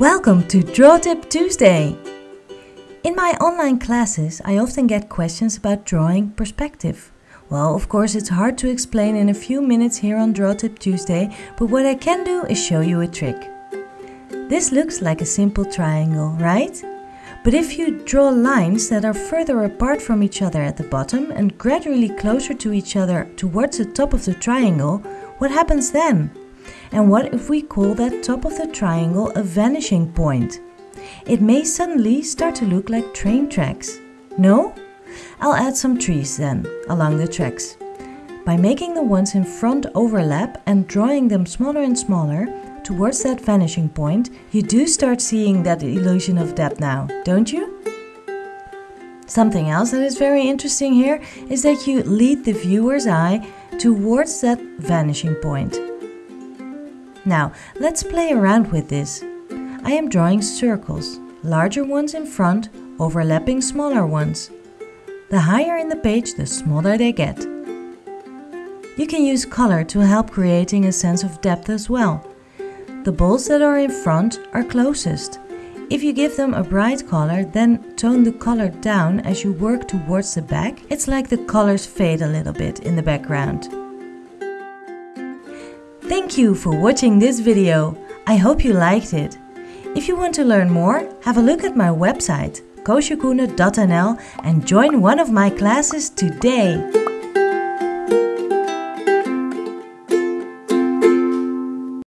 Welcome to Draw Tip Tuesday! In my online classes, I often get questions about drawing perspective. Well, of course, it's hard to explain in a few minutes here on Draw Tip Tuesday, but what I can do is show you a trick. This looks like a simple triangle, right? But if you draw lines that are further apart from each other at the bottom and gradually closer to each other towards the top of the triangle, what happens then? And what if we call that top of the triangle a vanishing point? It may suddenly start to look like train tracks. No? I'll add some trees then, along the tracks. By making the ones in front overlap and drawing them smaller and smaller towards that vanishing point, you do start seeing that illusion of depth now, don't you? Something else that is very interesting here is that you lead the viewer's eye towards that vanishing point. Now, let's play around with this. I am drawing circles, larger ones in front, overlapping smaller ones. The higher in the page, the smaller they get. You can use color to help creating a sense of depth as well. The balls that are in front are closest. If you give them a bright color, then tone the color down as you work towards the back, it's like the colors fade a little bit in the background. Thank you for watching this video. I hope you liked it. If you want to learn more, have a look at my website koosjekoene.nl and join one of my classes today.